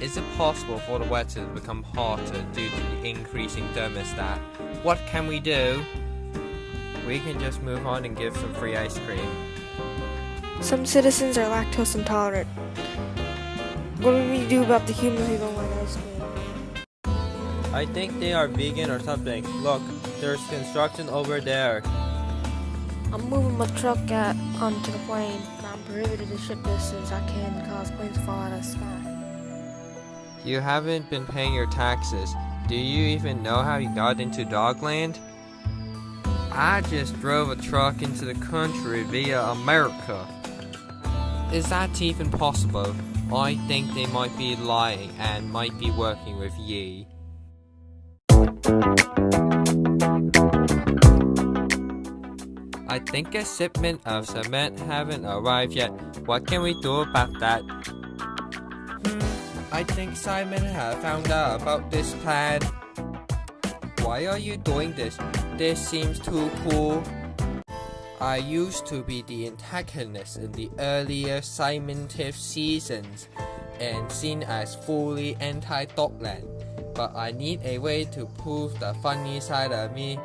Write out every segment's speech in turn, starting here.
Is it possible for the weather to become hotter due to the increasing thermostat? What can we do? We can just move on and give some free ice cream. Some citizens are lactose intolerant. What do we do about the humans who don't like ice cream? I think they are vegan or something. Look, there's construction over there. I'm moving my truck at, onto the plane. and I'm prohibited to ship this since I can cause planes to fall out of the sky. You haven't been paying your taxes. Do you even know how you got into Dogland? I just drove a truck into the country via America. Is that even possible? I think they might be lying and might be working with Yi. I think a shipment of cement haven't arrived yet. What can we do about that? Hmm, I think Simon has found out about this plan. Why are you doing this? This seems too cool. I used to be the antagonist in the earlier Simon Tiff seasons and seen as fully anti-Dogland, but I need a way to prove the funny side of me.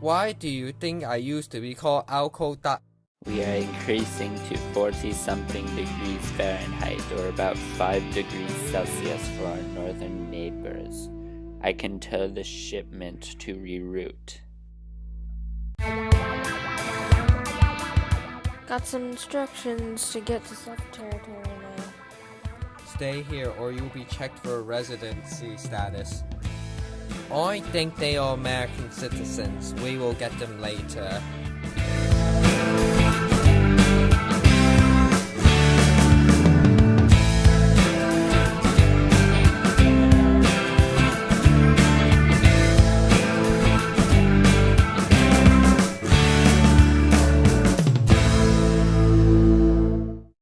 Why do you think I used to be called Alco Duck? We are increasing to 40 something degrees Fahrenheit or about 5 degrees Celsius for our northern neighbors. I can tell the shipment to reroute. Got some instructions to get to Seth territory now. Stay here or you'll be checked for residency status. I think they are American citizens. We will get them later.